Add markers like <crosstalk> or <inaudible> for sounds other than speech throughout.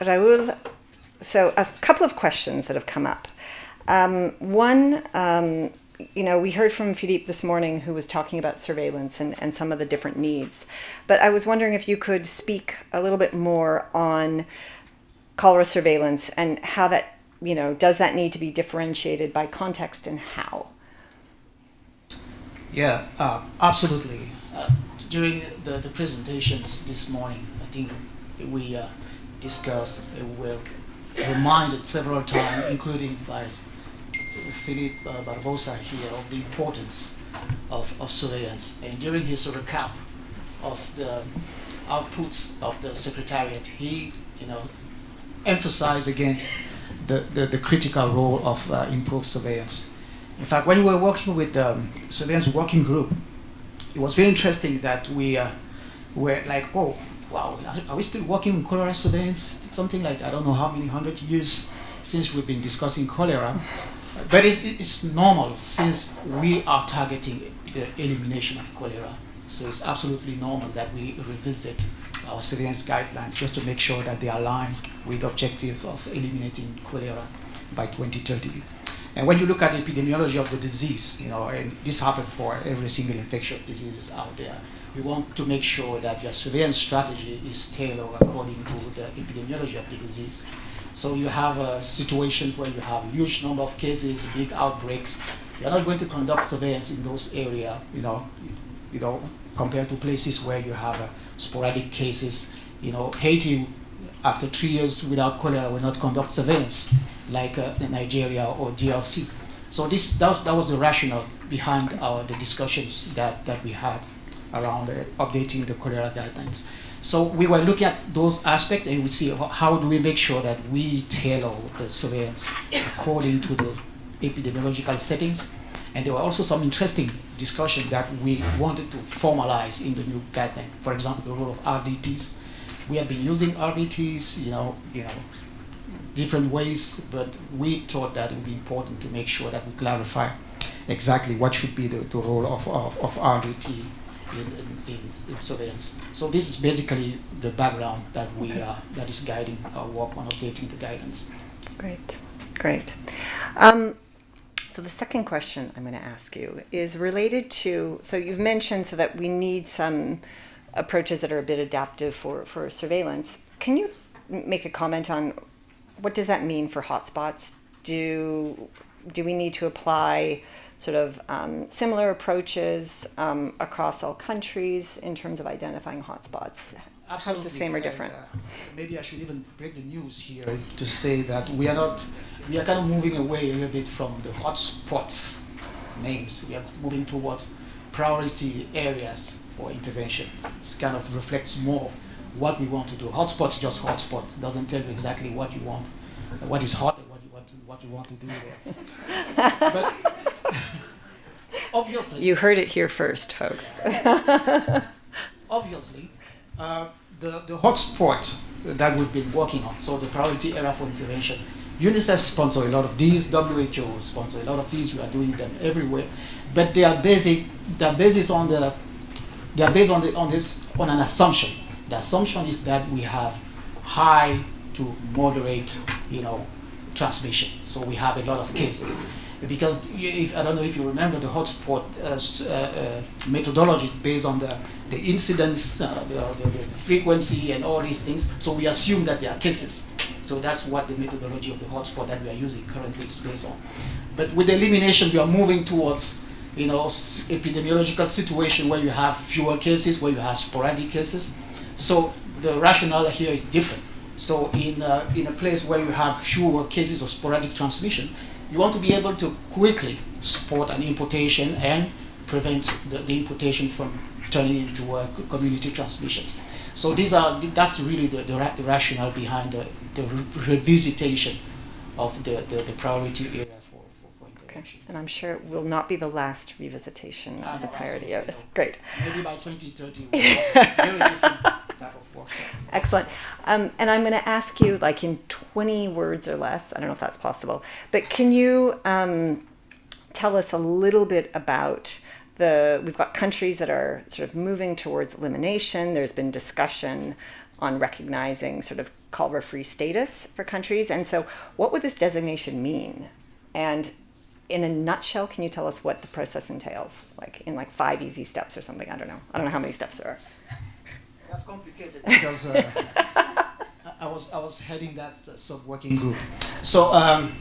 Raul, so a couple of questions that have come up. Um, one, um, you know, we heard from Philippe this morning who was talking about surveillance and, and some of the different needs. But I was wondering if you could speak a little bit more on cholera surveillance and how that, you know, does that need to be differentiated by context and how? Yeah, uh, absolutely. Uh, during the, the presentation this, this morning, I think we uh, discussed, uh, were reminded several times, including by Philippe uh, Barboza here, of the importance of, of surveillance. And during his recap of the outputs of the Secretariat, he, you know, emphasized again the, the, the critical role of uh, improved surveillance. In fact, when we were working with the um, surveillance working group, it was very interesting that we uh, were like, oh, wow, are we still working on cholera surveillance? Something like, I don't know how many hundred years since we've been discussing cholera. But it's, it's normal since we are targeting the elimination of cholera. So it's absolutely normal that we revisit our surveillance guidelines just to make sure that they align with the objective of eliminating cholera by 2030. And when you look at the epidemiology of the disease, you know, and this happens for every single infectious diseases out there, we want to make sure that your surveillance strategy is tailored according to the epidemiology of the disease. So you have uh, situations where you have a huge number of cases, big outbreaks. You're not going to conduct surveillance in those areas, you know, you know, compared to places where you have uh, sporadic cases. You know, Haiti, after three years without cholera, will not conduct surveillance like uh, Nigeria or DRC. So this that was, that was the rationale behind our the discussions that, that we had around uh, updating the cholera guidelines. So we were looking at those aspects and we see how do we make sure that we tailor the surveillance according to the epidemiological settings. And there were also some interesting discussion that we wanted to formalize in the new guideline. For example, the role of RDTs. We have been using RDTs, you know, you know, different ways, but we thought that it would be important to make sure that we clarify exactly what should be the, the role of, of, of RDT in, in, in, in, surveillance. So this is basically the background that we are, that is guiding our work on updating the guidance. Great, great. Um, so the second question I'm going to ask you is related to, so you've mentioned so that we need some approaches that are a bit adaptive for, for surveillance. Can you make a comment on what does that mean for hotspots? Do do we need to apply sort of um, similar approaches um, across all countries in terms of identifying hotspots? Absolutely. the same or different? And, uh, maybe I should even break the news here to say that we are not, we are kind of moving away a little bit from the hotspots names. We are moving towards priority areas for intervention. It kind of reflects more what we want to do. Hotspot is just hotspot. It doesn't tell you exactly what you want, what is hot, and what you want to, what you want to do there. <laughs> but obviously, you heard it here first, folks. <laughs> obviously, uh, the the hotspot that we've been working on, so the priority area for intervention. UNICEF sponsor a lot of these, WHO sponsor a lot of these. We are doing them everywhere, but they are basic. Are based on the. They are based on the on this on an assumption the assumption is that we have high to moderate, you know, transmission. So we have a lot of cases. Because if, I don't know if you remember the hotspot uh, uh, methodology is based on the, the incidence, uh, the, the, the, frequency, and all these things. So we assume that there are cases. So that's what the methodology of the hotspot that we are using currently is based on. But with elimination, we are moving towards you know, epidemiological situation where you have fewer cases, where you have sporadic cases. So the rationale here is different. So in a, in a place where you have fewer cases of sporadic transmission, you want to be able to quickly spot an importation and prevent the, the importation from turning into uh, community transmissions. So these are that's really the, the, ra the rationale behind the, the re revisitation of the, the, the priority area for, for, for intervention. Okay. And I'm sure it will not be the last revisitation uh, of the priority areas. Great. Maybe by 2030, <laughs> very Excellent. Um, and I'm going to ask you, like in 20 words or less, I don't know if that's possible, but can you um, tell us a little bit about the, we've got countries that are sort of moving towards elimination. There's been discussion on recognizing sort of cholera free status for countries. And so, what would this designation mean? And in a nutshell, can you tell us what the process entails? Like in like five easy steps or something? I don't know. I don't know how many steps there are. That's complicated because uh, <laughs> I- was I was heading that uh, sub working group. So um,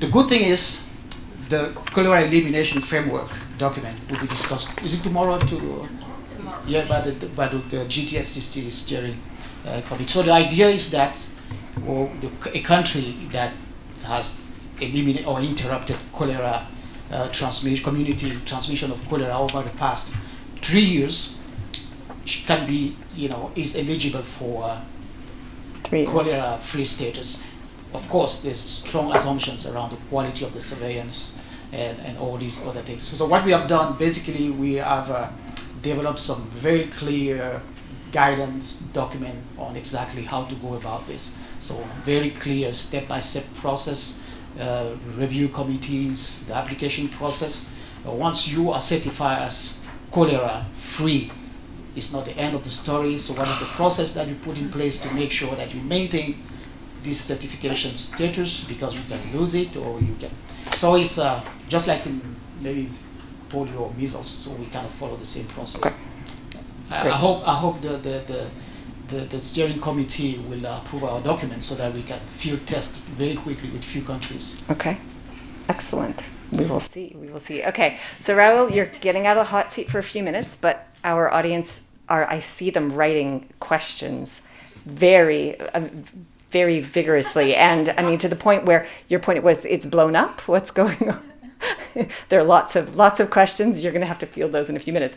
the good thing is the cholera elimination framework document will be discussed. Is it tomorrow? To tomorrow. Yeah, by the by the, the GTFCC steering uh, committee. So the idea is that well, the, a country that has eliminated or interrupted cholera uh, transmission, community transmission of cholera over the past three years can be, you know, is eligible for uh, Three years. cholera free status. Of course, there's strong assumptions around the quality of the surveillance and, and all these other things. So, what we have done, basically, we have uh, developed some very clear guidance document on exactly how to go about this. So, very clear step-by-step process, uh, review committees, the application process. Uh, once you are certified as cholera free, it's not the end of the story. So, what is the process that you put in place to make sure that you maintain this certification status because you can lose it or you can. So, it's uh, just like in maybe polio or measles. So, we kind of follow the same process. I, I hope I hope the the, the the, the steering committee will uh, approve our document so that we can field test very quickly with few countries. Okay, excellent. We will see. We will see. Okay, so Raul, you're getting out of the hot seat for a few minutes, but our audience are, I see them writing questions very, uh, very vigorously. <laughs> And I mean, to the point where your point was it's blown up. What's <laughs> going on? there are lots of lots of questions. You're going to have to field those in a few minutes.